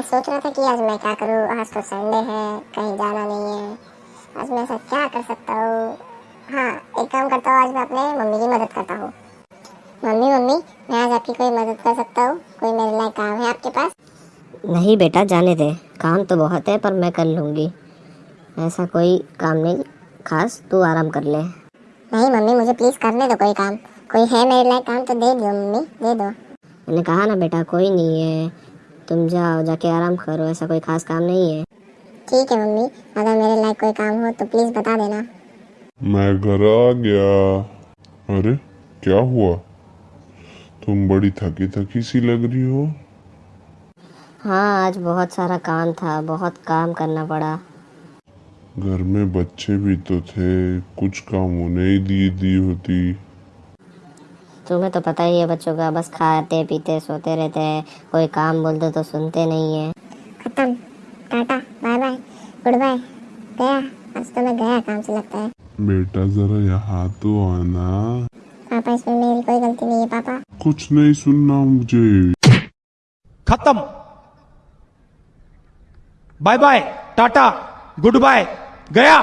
सोच रहा था कि आज मैं क्या करूँ? आज तो संडे है कहीं जाना नहीं है। आज मैं ऐसा क्या कर सकता हूँ? हाँ एक काम करता हूँ आज मैं अपने मम्मी की मदद करता हूँ। मम्मी मम्मी मैं आज आपकी कोई मदद कर सकता हूँ? कोई मेरे लिए काम है आपके पास? नहीं बेटा जाने दे। काम तो बहुत है पर मैं कर लूँगी। ऐसा कोई काम नहीं। खास तू आराम कर ले। नहीं मम्मी मुझे प्लीज़ करने दो कोई काम। कोई है मेरे लिए काम तो दे दो मम्मी दे दो। मैंने कहा ना बेटा कोई नहीं है। तुम जाओ जाके आराम करो ऐसा कोई खास काम नहीं है। ठीक है मम्मी अगर मेरे लायक कोई काम हो तो प्लीज़ बता देना। मैं घर आ गया। अरे क्या हुआ? तुम बड़ी थकी थकी सी लग रही हो। हाँ आज बहुत सारा काम था बहुत काम करना पड़ा। घर में बच्चे भी तो थे कुछ काम उन्हें ही दी दी होती। तुम्हें तो पता ही है बच्चों का बस खाते पीते सोते रहते हैं। कोई काम बोल दो तो सुनते नहीं है। खत्म। Tata bye bye good bye गया। आज तो मैं गया काम से लगता है। बेटा जरा यहाँ तो आना। पापा इसमें मेरी कोई गलती नहीं है पापा। कुछ नहीं सुनना मुझे। खत्म। Bye bye tata good bye गया